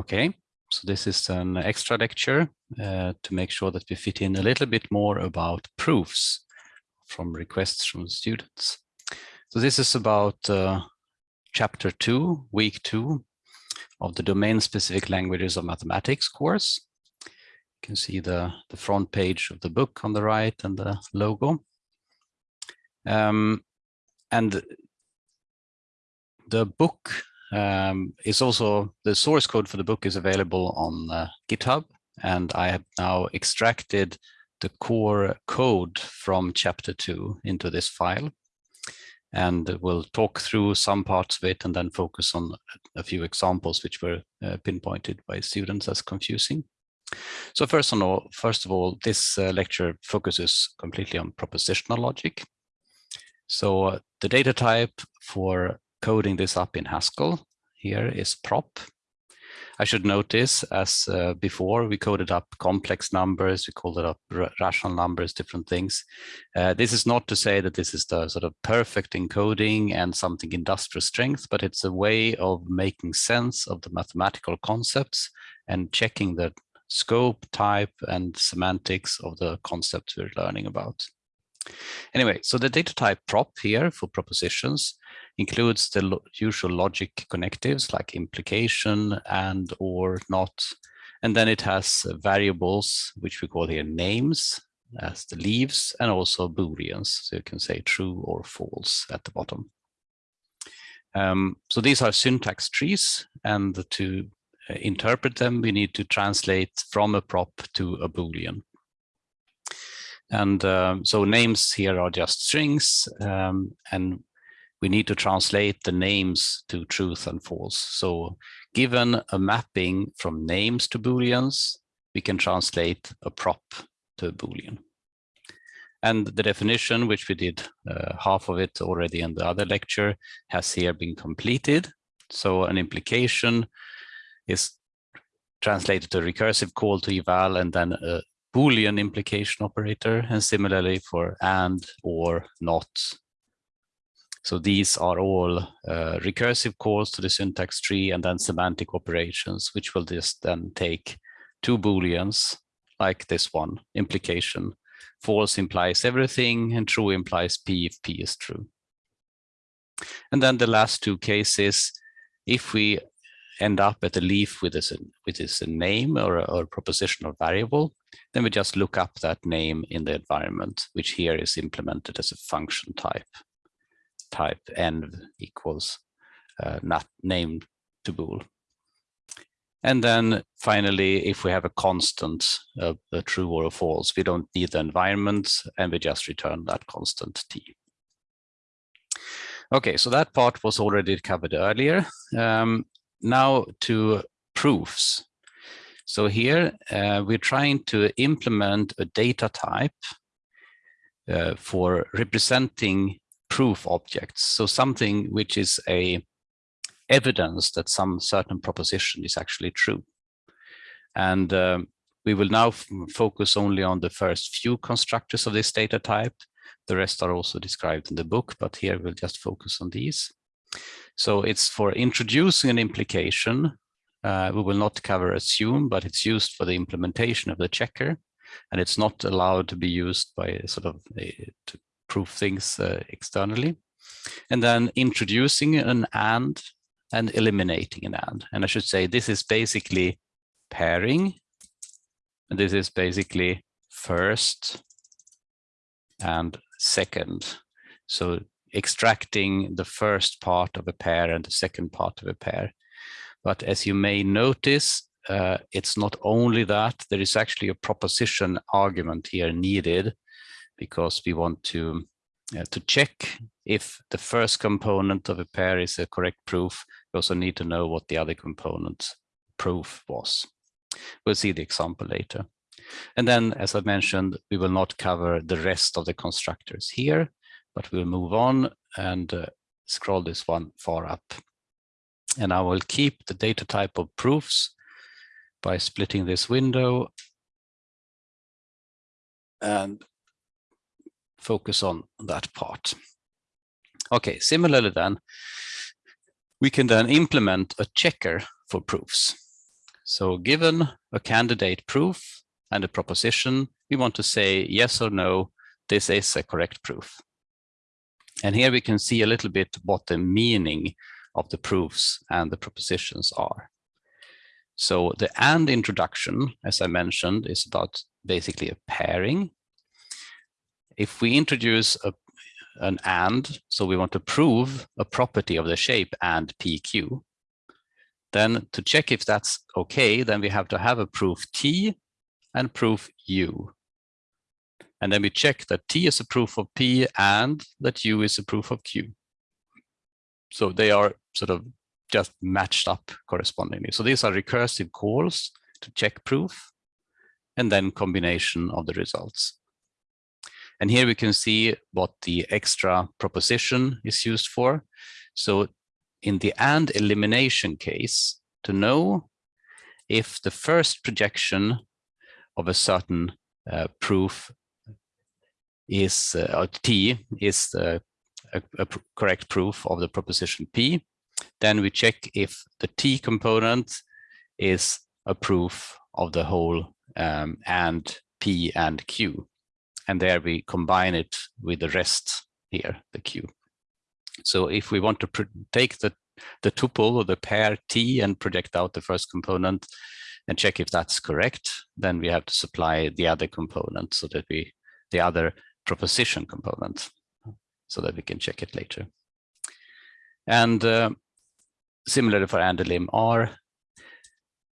Okay, so this is an extra lecture uh, to make sure that we fit in a little bit more about proofs from requests from students. So this is about uh, chapter two, week two of the domain-specific languages of mathematics course. You can see the, the front page of the book on the right and the logo. Um, and the book um, is also, the source code for the book is available on uh, GitHub. And I have now extracted the core code from chapter two into this file. And we'll talk through some parts of it and then focus on a few examples which were uh, pinpointed by students as confusing. So first of all, first of all, this uh, lecture focuses completely on propositional logic. So uh, the data type for coding this up in Haskell here is prop. I should notice, as uh, before, we coded up complex numbers, we called it up rational numbers, different things. Uh, this is not to say that this is the sort of perfect encoding and something industrial strength, but it's a way of making sense of the mathematical concepts and checking the scope, type, and semantics of the concepts we're learning about. Anyway, so the data type prop here for propositions includes the lo usual logic connectives like implication and or not. And then it has variables, which we call here names as the leaves and also booleans. So you can say true or false at the bottom. Um, so these are syntax trees and to uh, interpret them, we need to translate from a prop to a boolean. And um, so names here are just strings um, and we need to translate the names to truth and false. So given a mapping from names to booleans, we can translate a prop to a boolean. And the definition, which we did uh, half of it already in the other lecture, has here been completed. So an implication is translated to recursive call to eval and then a Boolean implication operator, and similarly for and, or, not. So these are all uh, recursive calls to the syntax tree and then semantic operations, which will just then take two Booleans like this one, implication. False implies everything and true implies P if P is true. And then the last two cases, if we end up at a leaf with this, with this name or a, or propositional variable, then we just look up that name in the environment, which here is implemented as a function type. Type env equals uh, not name to bool. And then finally, if we have a constant, uh, a true or a false, we don't need the environment and we just return that constant t. Okay, so that part was already covered earlier. Um, now to proofs. So here uh, we're trying to implement a data type uh, for representing proof objects. So something which is a evidence that some certain proposition is actually true. And um, we will now focus only on the first few constructors of this data type. The rest are also described in the book, but here we'll just focus on these. So it's for introducing an implication. Uh, we will not cover assume, but it's used for the implementation of the checker. And it's not allowed to be used by sort of a, to prove things uh, externally. And then introducing an and and eliminating an and. And I should say this is basically pairing. And this is basically first and second. So extracting the first part of a pair and the second part of a pair. But as you may notice, uh, it's not only that, there is actually a proposition argument here needed because we want to, uh, to check if the first component of a pair is a correct proof. We also need to know what the other component proof was. We'll see the example later. And then, as I mentioned, we will not cover the rest of the constructors here but we'll move on and uh, scroll this one far up. And I will keep the data type of proofs by splitting this window and focus on that part. Okay, similarly then, we can then implement a checker for proofs. So given a candidate proof and a proposition, we want to say yes or no, this is a correct proof. And here we can see a little bit what the meaning of the proofs and the propositions are. So the AND introduction, as I mentioned, is about basically a pairing. If we introduce a, an AND, so we want to prove a property of the shape AND PQ, then to check if that's okay, then we have to have a proof T and proof U. And then we check that T is a proof of P and that U is a proof of Q. So they are sort of just matched up correspondingly. So these are recursive calls to check proof and then combination of the results. And here we can see what the extra proposition is used for. So in the AND elimination case, to know if the first projection of a certain uh, proof is uh, T is uh, a, a correct proof of the proposition P, then we check if the T component is a proof of the whole um, and P and Q. And there we combine it with the rest here, the Q. So if we want to take the, the tuple or the pair T and project out the first component and check if that's correct, then we have to supply the other component so that we, the other proposition component so that we can check it later. And uh, similarly for AND-elim R,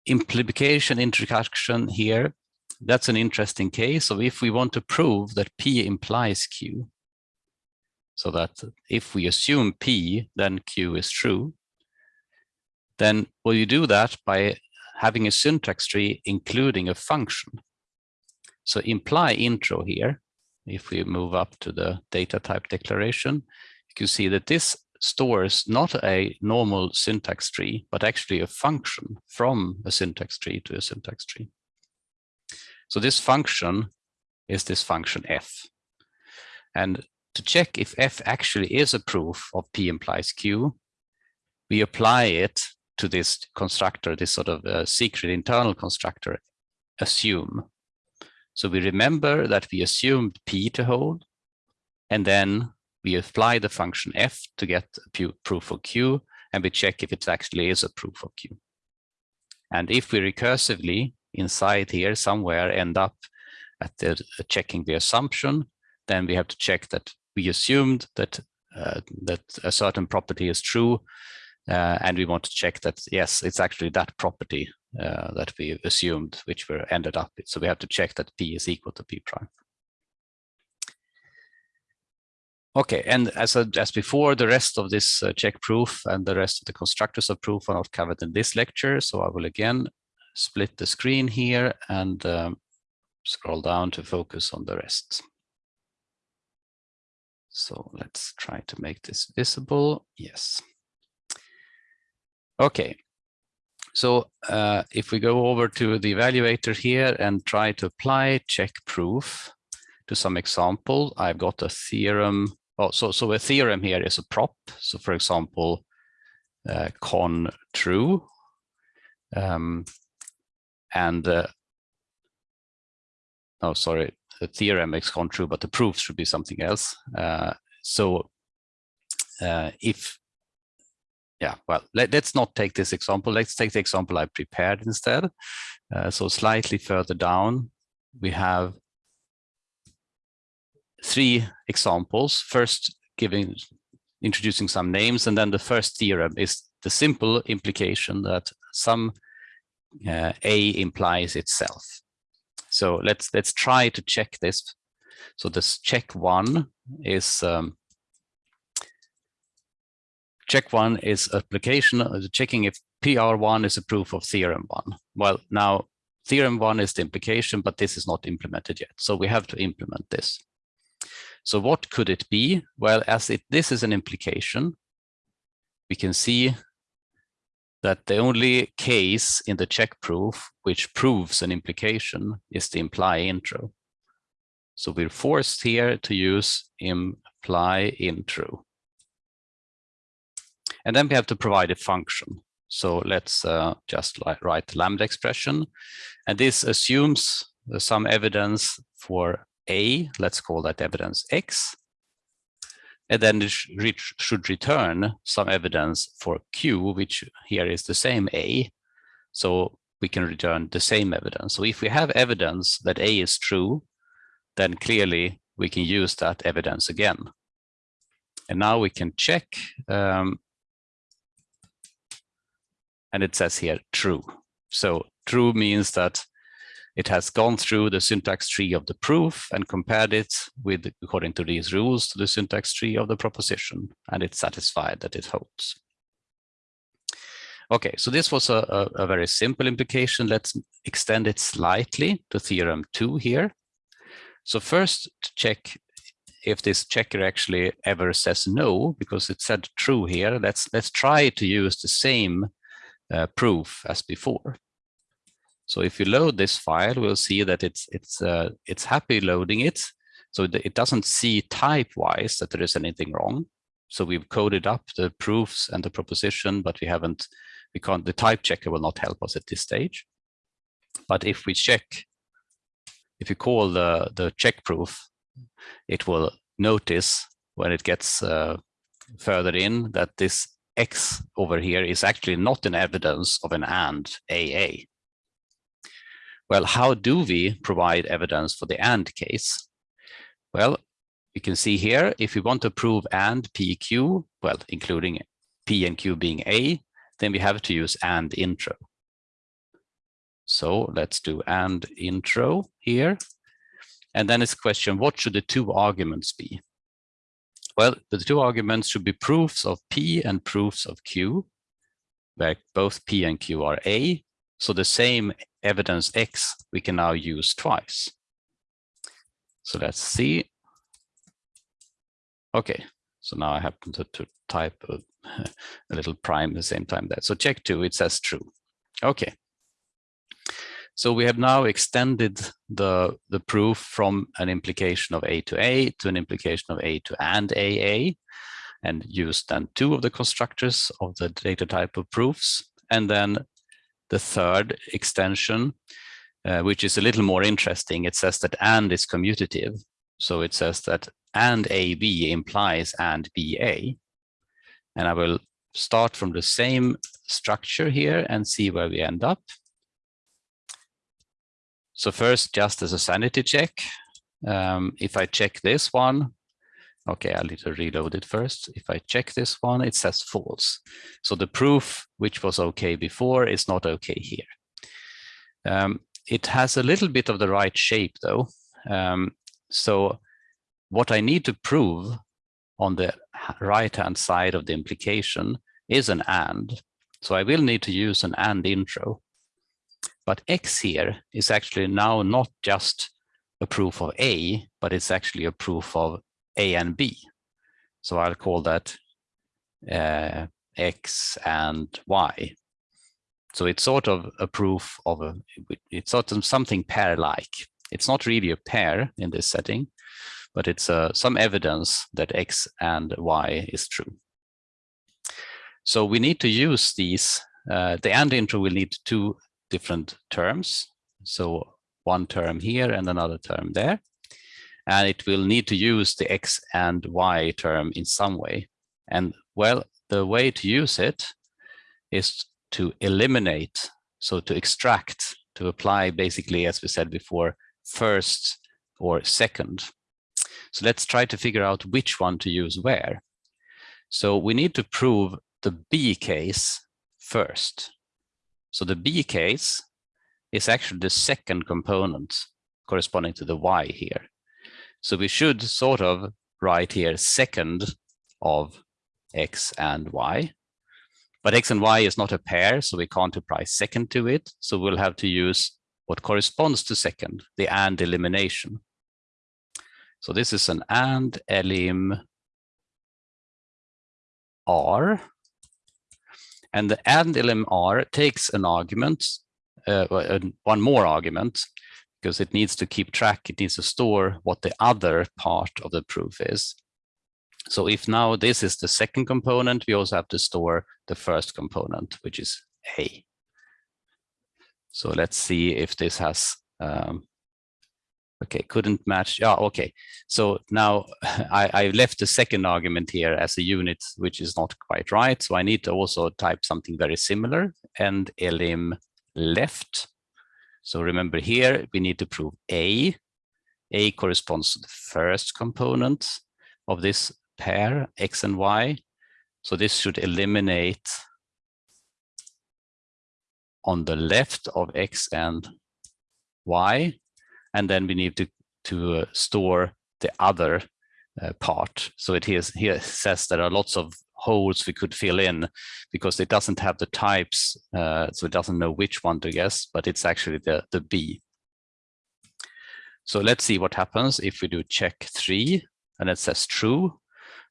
implication introduction here, that's an interesting case. So if we want to prove that P implies Q, so that if we assume P, then Q is true, then will you do that by having a syntax tree including a function. So imply intro here if we move up to the data type declaration, you can see that this stores not a normal syntax tree, but actually a function from a syntax tree to a syntax tree. So this function is this function f. And to check if f actually is a proof of p implies q, we apply it to this constructor, this sort of uh, secret internal constructor, assume. So we remember that we assumed P to hold, and then we apply the function f to get a proof of Q, and we check if it actually is a proof of Q. And if we recursively inside here somewhere end up at the uh, checking the assumption, then we have to check that we assumed that uh, that a certain property is true, uh, and we want to check that yes, it's actually that property uh, that we assumed, which we ended up with. So we have to check that P is equal to P prime. Okay, and as, as before, the rest of this uh, check proof and the rest of the constructors of proof are not covered in this lecture. So I will again split the screen here and um, scroll down to focus on the rest. So let's try to make this visible. Yes. Okay, so uh, if we go over to the evaluator here and try to apply check proof to some example, I've got a theorem. Oh, so, so a theorem here is a prop. So for example, uh, con true. Um, and uh, oh, sorry, the theorem makes con true, but the proof should be something else. Uh, so uh, if yeah, well, let, us not take this example. Let's take the example I prepared instead. Uh, so slightly further down, we have three examples. First, giving introducing some names, and then the first theorem is the simple implication that some uh, A implies itself. So let's let's try to check this. So this check one is um, check one is application, uh, checking if PR1 is a proof of theorem one. Well, now theorem one is the implication, but this is not implemented yet. So we have to implement this. So what could it be? Well, as it, this is an implication, we can see that the only case in the check proof which proves an implication is the imply intro. So we're forced here to use imply intro. And then we have to provide a function. So let's uh, just write lambda expression. And this assumes some evidence for A, let's call that evidence X. And then it should return some evidence for Q, which here is the same A. So we can return the same evidence. So if we have evidence that A is true, then clearly we can use that evidence again. And now we can check, um, and it says here true. So true means that it has gone through the syntax tree of the proof and compared it with, according to these rules, to the syntax tree of the proposition, and it's satisfied that it holds. Okay, so this was a, a, very simple implication. Let's extend it slightly to theorem two here. So first to check if this checker actually ever says no, because it said true here, let's, let's try to use the same uh, proof as before. So if you load this file, we'll see that it's, it's, uh, it's happy loading it. So it doesn't see type-wise that there is anything wrong. So we've coded up the proofs and the proposition, but we haven't, we can't, the type checker will not help us at this stage. But if we check if you call the, the check proof, it will notice when it gets uh, further in that this X over here is actually not an evidence of an AND AA. Well, how do we provide evidence for the AND case? Well, you can see here, if we want to prove AND PQ, well, including P and Q being A, then we have to use AND intro. So let's do and intro here. And then it's question, what should the two arguments be? Well, the two arguments should be proofs of P and proofs of Q, where both P and Q are A. So the same evidence X we can now use twice. So let's see. Okay, so now I happen to, to type a, a little prime at the same time there. So check two, it says true. Okay, so we have now extended the, the proof from an implication of A to A to an implication of A to AND AA and used then two of the constructors of the data type of proofs. And then the third extension, uh, which is a little more interesting, it says that AND is commutative. So it says that AND AB implies AND BA. And I will start from the same structure here and see where we end up. So first, just as a sanity check, um, if I check this one, okay, I'll need to reload it first. If I check this one, it says false. So the proof, which was okay before, is not okay here. Um, it has a little bit of the right shape though. Um, so what I need to prove on the right-hand side of the implication is an AND. So I will need to use an AND intro. But X here is actually now not just a proof of A, but it's actually a proof of A and B. So I'll call that uh, X and Y. So it's sort of a proof of a, it's sort of something pair-like. It's not really a pair in this setting, but it's uh, some evidence that X and Y is true. So we need to use these, uh, the AND intro will need two different terms. So one term here and another term there. And it will need to use the X and Y term in some way. And well, the way to use it is to eliminate, so to extract, to apply basically, as we said before, first or second. So let's try to figure out which one to use where. So we need to prove the B case first. So the B case is actually the second component corresponding to the Y here. So we should sort of write here second of X and Y. But X and Y is not a pair, so we can't apply second to it. So we'll have to use what corresponds to second, the AND elimination. So this is an AND elim R and the AND elim R takes an argument, uh, one more argument, because it needs to keep track, it needs to store what the other part of the proof is. So if now this is the second component, we also have to store the first component, which is A. So let's see if this has, um, okay, couldn't match. Yeah, okay. So now I, I left the second argument here as a unit, which is not quite right. So I need to also type something very similar and elim left. So remember here, we need to prove A. A corresponds to the first component of this pair, X and Y. So this should eliminate on the left of X and Y. And then we need to, to uh, store the other uh, part. So it here, here says there are lots of holes we could fill in because it doesn't have the types, uh, so it doesn't know which one to guess, but it's actually the, the B. So let's see what happens if we do check three and it says true.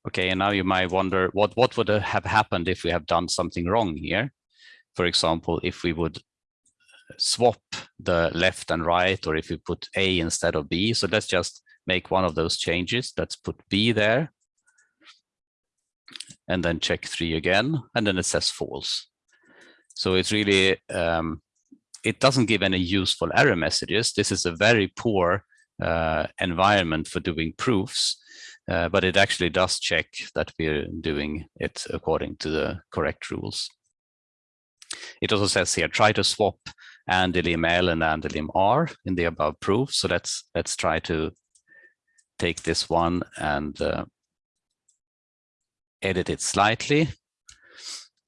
Okay, and now you might wonder what, what would have happened if we have done something wrong here? For example, if we would swap the left and right, or if we put A instead of B. So let's just make one of those changes. Let's put B there. And then check three again, and then it says false. So it's really, um, it doesn't give any useful error messages. This is a very poor uh, environment for doing proofs, uh, but it actually does check that we're doing it according to the correct rules. It also says here, try to swap AndElim L and AndElim R in the above proof. So let's let's try to take this one and uh, edit it slightly.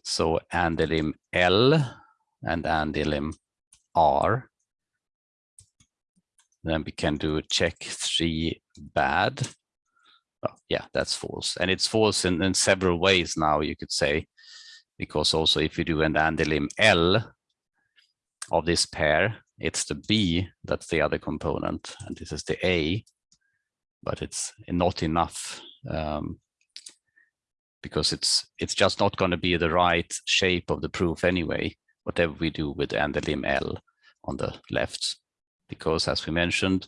So AndElim L and AndElim R. Then we can do check three bad. Oh, yeah, that's false. And it's false in, in several ways now, you could say, because also if you do an AndElim L of this pair, it's the B that's the other component, and this is the A, but it's not enough um, because it's it's just not going to be the right shape of the proof anyway, whatever we do with AndElim L on the left, because as we mentioned,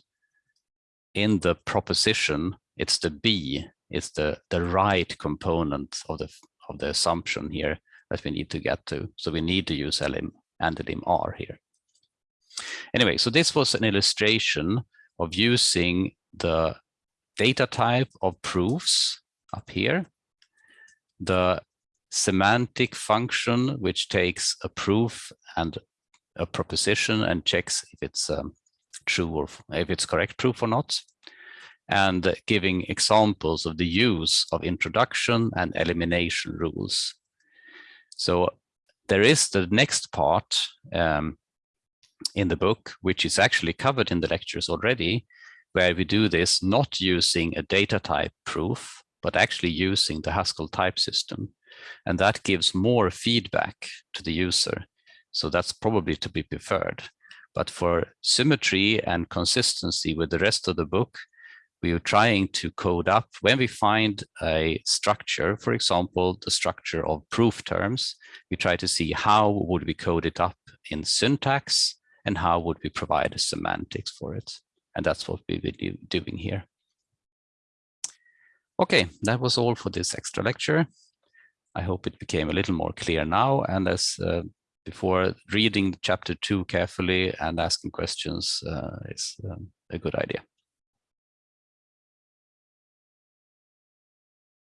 in the proposition, it's the B, it's the, the right component of the, of the assumption here that we need to get to. So we need to use LM AndElim R here. Anyway, so this was an illustration of using the data type of proofs up here, the semantic function, which takes a proof and a proposition and checks if it's um, true or if it's correct proof or not, and giving examples of the use of introduction and elimination rules. So there is the next part um, in the book, which is actually covered in the lectures already, where we do this not using a data type proof, but actually using the Haskell type system. And that gives more feedback to the user. So that's probably to be preferred. But for symmetry and consistency with the rest of the book, we are trying to code up when we find a structure, for example, the structure of proof terms, we try to see how would we code it up in syntax and how would we provide a semantics for it. And that's what we will be doing here. Okay, that was all for this extra lecture. I hope it became a little more clear now. And as uh, before, reading chapter two carefully and asking questions uh, is um, a good idea.